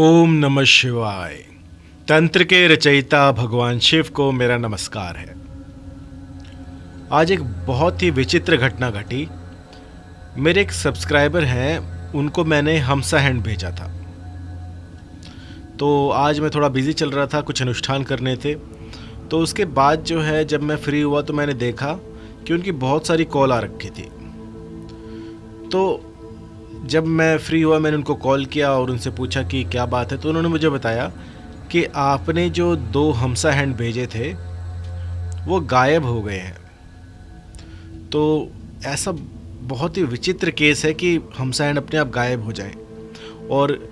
ओम नमः शिवाय। तंत्र के रचयिता भगवान शिव को मेरा नमस्कार है। आज एक बहुत ही विचित्र घटना घटी। मेरे एक सब्सक्राइबर हैं, उनको मैंने हमसा हैंड भेजा था। तो आज मैं थोड़ा बिज़ी चल रहा था, कुछ अनुष्ठान करने थे। तो उसके बाद जो है, जब मैं फ्री हुआ तो मैंने देखा कि उनकी बहुत सारी कॉल आ रखी थी। तो जब मैं फ्री हुआ, मैंने उनको कॉल किया और उनसे पूछा कि क्या बात है तो उन्होंने मुझे बताया कि आपने जो दो हमसा हैंड भेजे थे, वो गायब हो गए हैं। तो ऐसा बहुत ही विचित्र केस है कि हमसा हैंड अपने आप गायब हो जाए। और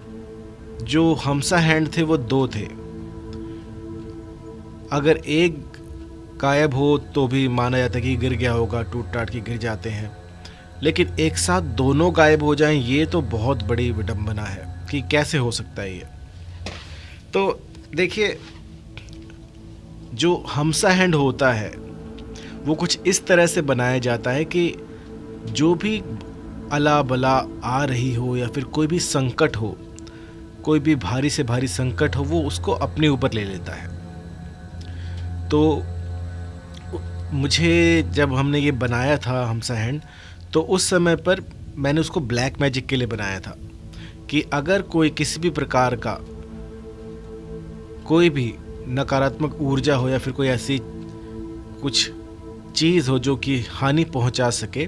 जो हमसा हैंड थे, वो दो थे। अगर एक गायब हो तो भी माना जाता है कि गिर गया होगा टूट टाट के गिर जाते हैं। लेकिन एक साथ दोनों गायब हो जाएँ, ये तो बहुत बड़ी विडंबना है कि कैसे हो सकता है ये। तो देखिए, जो हमसा हैंड होता है, वो कुछ इस तरह से बनाया जाता है कि जो भी अला बला आ रही हो या फिर कोई भी संकट हो, कोई भी भारी से भारी संकट हो, वो उसको अपने ऊपर ले लेता है। तो मुझे जब हमने ये बनाया था हमसा हैंड तो उस समय पर मैंने उसको ब्लैक मैजिक के लिए बनाया था कि अगर कोई किसी भी प्रकार का कोई भी नकारात्मक ऊर्जा हो या फिर कोई ऐसी कुछ चीज़ हो जो कि हानि पहुँचा सके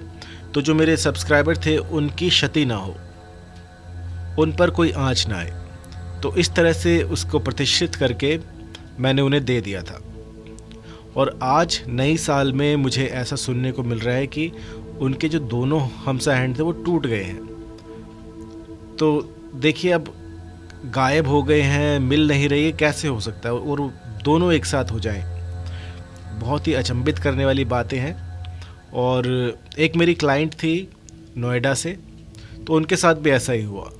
तो जो मेरे सब्सक्राइबर थे, उनकी क्षति ना हो, उन पर कोई आँच ना आए। तो इस तरह से उसको प्रतिष्ठित करके मैंने उन्हें दे दिया था। और आज नई साल में मुझे ऐसा सुनने को मिल रहा है कि उनके जो दोनों हमसा हैंड थे वो टूट गए हैं। तो देखिए अब गायब हो गए हैं, मिल नहीं रही है, कैसे हो सकता है? और दोनों एक साथ हो जाएँ। बहुत ही अचंभित करने वाली बातें हैं। और एक मेरी क्लाइंट थी नोएडा से तो उनके साथ भी ऐसा ही हुआ।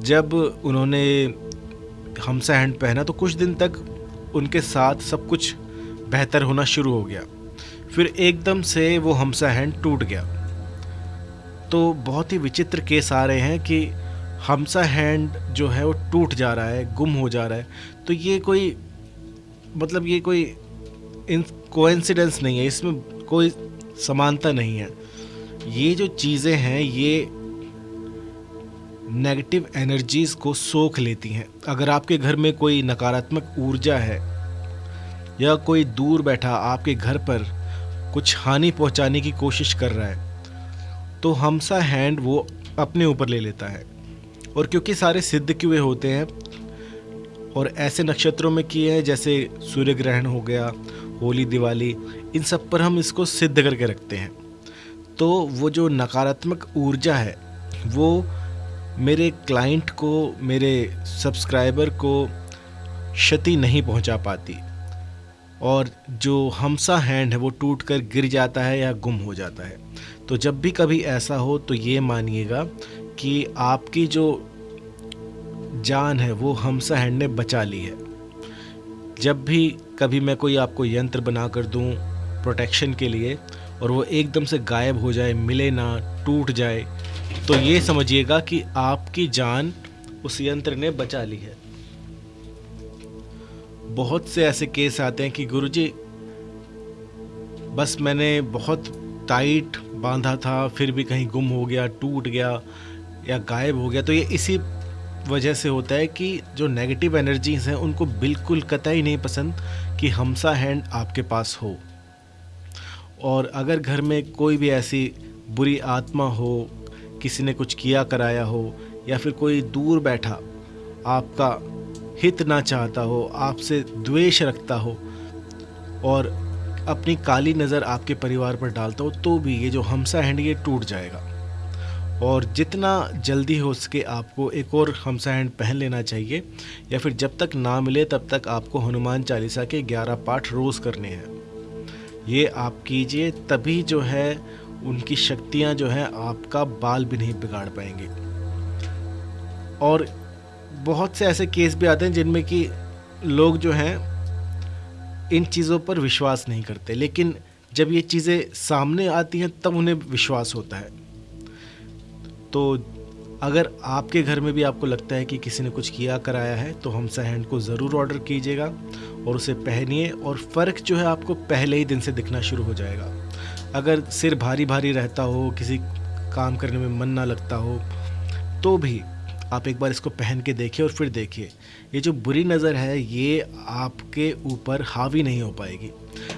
जब उन्होंने हमसा हैंड पहना तो कुछ दिन तक उनके साथ सब कुछ बेहतर होना शुरू हो गया। फिर एकदम से वो हमसा हैंड टूट गया। तो बहुत ही विचित्र केस आ रहे हैं कि हमसा हैंड जो है वो टूट जा रहा है, गुम हो जा रहा है। तो ये कोई मतलब ये कोई इन कोइंसिडेंस नहीं है, इसमें कोई समानता नहीं है। ये जो चीज़ें हैं, ये नेगेटिव एनर्जीज़ को सोख लेती हैं। अगर आपके घर में कोई नकारात्मक ऊर्जा है, या कोई दूर बैठा आपके घर पर कुछ हानि पहुँचाने की कोशिश कर रहा है। तो हमसा हैंड वो अपने ऊपर ले लेता है। और क्योंकि सारे सिद्ध किए होते हैं और ऐसे नक्षत्रों में किए हैं, जैसे सूर्य ग्रहण हो गया, होली, दिवाली, इन सब पर हम इसको सिद्ध करके रखते हैं। तो वो जो नकारात्मक ऊर्जा है, वो मेरे क्लाइंट को, मेरे सब्सक्राइबर को क्षति नहीं पहुँचा पाती। और जो हमसा हैंड है वो टूट कर गिर जाता है या गुम हो जाता है। तो जब भी कभी ऐसा हो तो ये मानिएगा कि आपकी जो जान है वो हमसा हैंड ने बचा ली है। जब भी कभी मैं कोई आपको यंत्र बना कर दूँ प्रोटेक्शन के लिए और वो एकदम से गायब हो जाए, मिले ना, टूट जाए तो ये समझिएगा कि आपकी जान उस यंत्र ने बचा ली है। बहुत से ऐसे केस आते हैं कि गुरुजी, बस मैंने बहुत टाइट बांधा था, फिर भी कहीं गुम हो गया, टूट गया या गायब हो गया। तो ये इसी वजह से होता है कि जो नेगेटिव एनर्जीज हैं, उनको बिल्कुल कतई नहीं पसंद कि हमसा हैंड आपके पास हो। और अगर घर में कोई भी ऐसी बुरी आत्मा हो, किसी ने कुछ किया, कराया हो, या फिर कोई दूर बैठा, आपका हित ना चाहता हो, आपसे द्वेष रखता हो और अपनी काली नज़र आपके परिवार पर डालता हो तो भी ये जो हमसा हैंड ये टूट जाएगा। और जितना जल्दी हो सके आपको एक और हमसा हैंड पहन लेना चाहिए, या फिर जब तक ना मिले तब तक आपको हनुमान चालीसा के 11 पाठ रोज़ करने हैं। ये आप कीजिए, तभी जो है उनकी शक्तियाँ जो हैं आपका बाल भी नहीं बिगाड़ पाएँगे। और बहुत से ऐसे केस भी आते हैं जिनमें कि लोग जो हैं, इन चीज़ों पर विश्वास नहीं करते। लेकिन जब ये चीज़ें सामने आती हैं, तब उन्हें विश्वास होता है। तो अगर आपके घर में भी आपको लगता है कि किसी ने कुछ किया, कराया है तो हमसा हैंड को ज़रूर ऑर्डर कीजिएगा और उसे पहनिए और फ़र्क जो है आपको पहले ही दिन से दिखना शुरू हो जाएगा। अगर सिर भारी भारी रहता हो, किसी काम करने में मन ना लगता हो तो भी आप एक बार इसको पहन के देखिए और फिर देखिए। ये जो बुरी नज़र है, ये आपके ऊपर हावी नहीं हो पाएगी।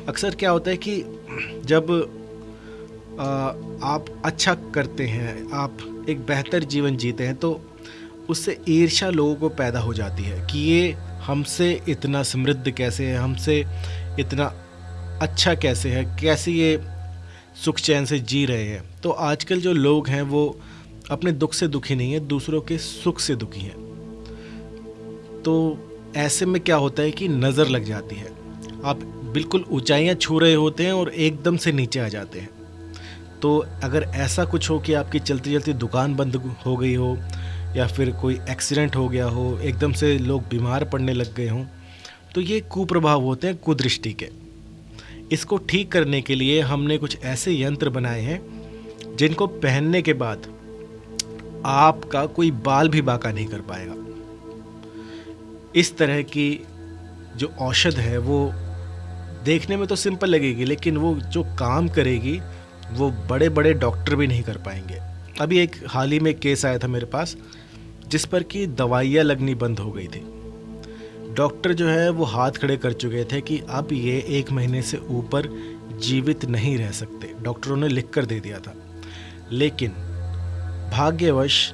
अक्सर क्या होता है कि जब आप अच्छा करते हैं, आप एक बेहतर जीवन जीते हैं तो उससे ईर्षा लोगों को पैदा हो जाती है कि ये हमसे इतना समृद्ध कैसे है, हमसे इतना अच्छा कैसे है, कैसे ये सुख चैन से जी रहे हैं। तो आजकल जो लोग हैं, वो अपने दुख से दुखी नहीं है, दूसरों के सुख से दुखी हैं। तो ऐसे में क्या होता है कि नज़र लग जाती है। आप बिल्कुल ऊंचाइयाँ छू रहे होते हैं और एकदम से नीचे आ जाते हैं। तो अगर ऐसा कुछ हो कि आपकी चलती चलती दुकान बंद हो गई हो, या फिर कोई एक्सीडेंट हो गया हो, एकदम से लोग बीमार पड़ने लग गए हों तो ये कुप्रभाव होते हैं कुदृष्टि के। इसको ठीक करने के लिए हमने कुछ ऐसे यंत्र बनाए हैं, जिनको पहनने के बाद आपका कोई बाल भी बाका नहीं कर पाएगा। इस तरह की जो औषध है, वो देखने में तो सिंपल लगेगी, लेकिन वो जो काम करेगी, वो बड़े बड़े डॉक्टर भी नहीं कर पाएँगे। अभी एक हाल ही में केस आया था मेरे पास, जिस पर कि दवाइयाँ लगनी बंद हो गई थी। डॉक्टर जो है, वो हाथ खड़े कर चुके थे कि अब ये एक महीने से ऊपर जीवित नहीं रह सकते। डॉक्टरों ने लिख कर दे दिया था। लेकिन भाग्यवश,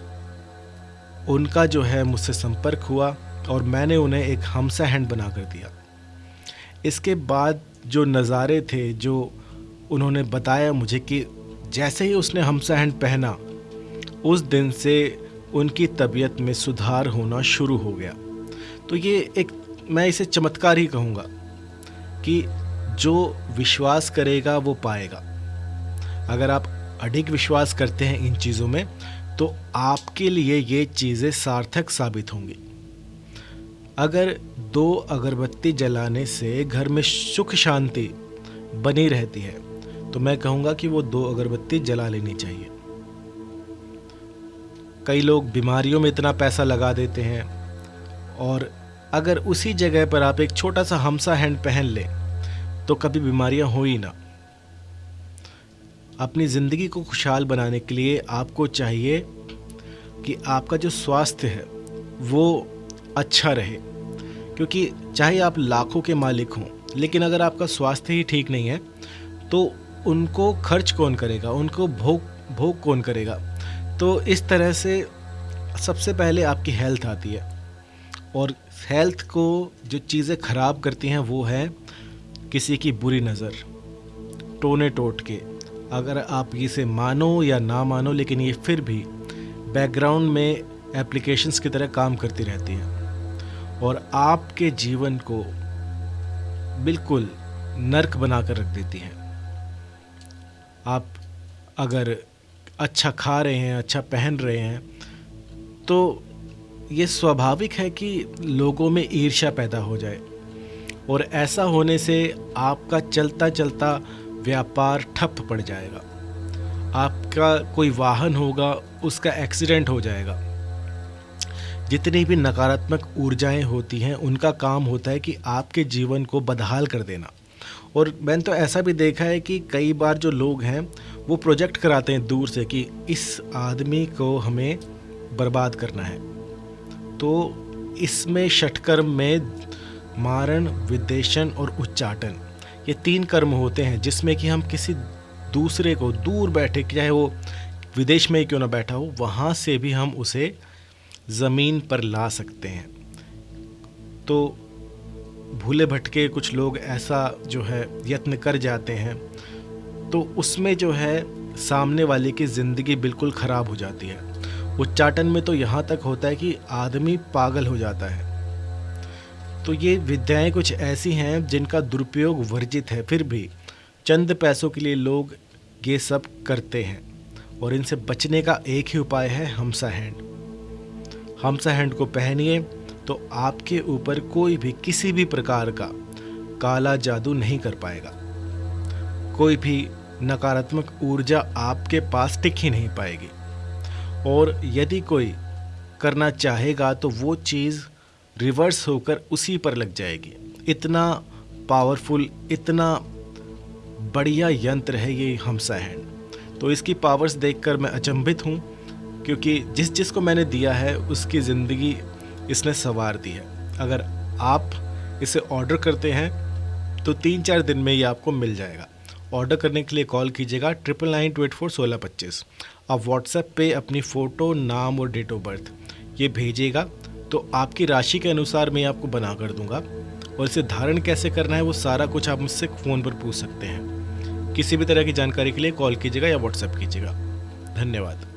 उनका जो है मुझसे संपर्क हुआ और मैंने उन्हें एक हमसा हैंड बना कर दिया। इसके बाद जो नज़ारे थे, जो उन्होंने बताया मुझे कि जैसे ही उसने हमसा हैंड पहना, उस दिन से उनकी तबीयत में सुधार होना शुरू हो गया। तो ये एक, मैं इसे चमत्कार ही कहूँगा कि जो विश्वास करेगा, वो पाएगा। अगर आप अधिक विश्वास करते हैं इन चीज़ों में तो आपके लिए ये चीज़ें सार्थक साबित होंगी। अगर दो अगरबत्ती जलाने से घर में सुख शांति बनी रहती है तो मैं कहूँगा कि वो दो अगरबत्ती जला लेनी चाहिए। कई लोग बीमारियों में इतना पैसा लगा देते हैं, और अगर उसी जगह पर आप एक छोटा सा हमसा हैंड पहन लें तो कभी बीमारियाँ हो ही ना। अपनी ज़िंदगी को खुशहाल बनाने के लिए आपको चाहिए कि आपका जो स्वास्थ्य है, वो अच्छा रहे। क्योंकि चाहे आप लाखों के मालिक हों, लेकिन अगर आपका स्वास्थ्य ही ठीक नहीं है तो उनको खर्च कौन करेगा? उनको भोग भोग कौन करेगा? तो इस तरह से सबसे पहले आपकी हेल्थ आती है। और हेल्थ को जो चीज़ें ख़राब करती हैं, वो है किसी की बुरी नज़र टोने टोट के। अगर आप इसे मानो या ना मानो, लेकिन ये फिर भी बैकग्राउंड में एप्लीकेशंस की तरह काम करती रहती है। और आपके जीवन को बिल्कुल नर्क बना कर रख देती हैं। आप अगर अच्छा खा रहे हैं अच्छा पहन रहे हैं तो ये स्वाभाविक है कि लोगों में ईर्ष्या पैदा हो जाए। और ऐसा होने से आपका चलता चलता व्यापार ठप पड़ जाएगा। आपका कोई वाहन होगा, उसका एक्सीडेंट हो जाएगा। जितनी भी नकारात्मक ऊर्जाएँ होती हैं, उनका काम होता है कि आपके जीवन को बदहाल कर देना। और मैंने तो ऐसा भी देखा है कि कई बार जो लोग हैं, वो प्रोजेक्ट कराते हैं दूर से कि इस आदमी को हमें बर्बाद करना है। तो इसमें षटकर्म में मारण, विदेशन और उच्चाटन। ये तीन कर्म होते हैं, जिसमें कि हम किसी दूसरे को दूर बैठे, चाहे वो विदेश में ही क्यों ना बैठा हो, वहाँ से भी हम उसे ज़मीन पर ला सकते हैं। तो भूले भटके कुछ लोग ऐसा जो है यत्न कर जाते हैं तो उसमें जो है सामने वाले की ज़िंदगी बिल्कुल ख़राब हो जाती है। उच्चाटन में तो यहाँ तक होता है कि आदमी पागल हो जाता है। तो ये विद्याएँ कुछ ऐसी हैं जिनका दुरुपयोग वर्जित है, फिर भी चंद पैसों के लिए लोग ये सब करते हैं और इनसे बचने का एक ही उपाय है, हमसा हैंड। हमसा हैंड को पहनिए तो आपके ऊपर कोई भी किसी भी प्रकार का काला जादू नहीं कर पाएगा। कोई भी नकारात्मक ऊर्जा आपके पास टिक ही नहीं पाएगी। और यदि कोई करना चाहेगा तो वो चीज़ रिवर्स होकर उसी पर लग जाएगी। इतना पावरफुल इतना बढ़िया यंत्र है ये हमसा हैंड तो इसकी पावर्स देखकर मैं अचंभित हूँ, क्योंकि जिस जिस को मैंने दिया है, उसकी ज़िंदगी इसने संवार दी है। अगर आप इसे ऑर्डर करते हैं तो तीन चार दिन में ये आपको मिल जाएगा। ऑर्डर करने के लिए कॉल कीजिएगा triple nine two eight four सोलह पच्चीस आप व्हाट्सएप पे अपनी फ़ोटो नाम और डेट ऑफ़ बर्थ ये भेजिएगा। तो आपकी राशि के अनुसार मैं आपको बना कर दूँगा। और इसे धारण कैसे करना है, वो सारा कुछ आप मुझसे फ़ोन पर पूछ सकते हैं। किसी भी तरह की जानकारी के लिए कॉल कीजिएगा या व्हाट्सएप कीजिएगा। धन्यवाद।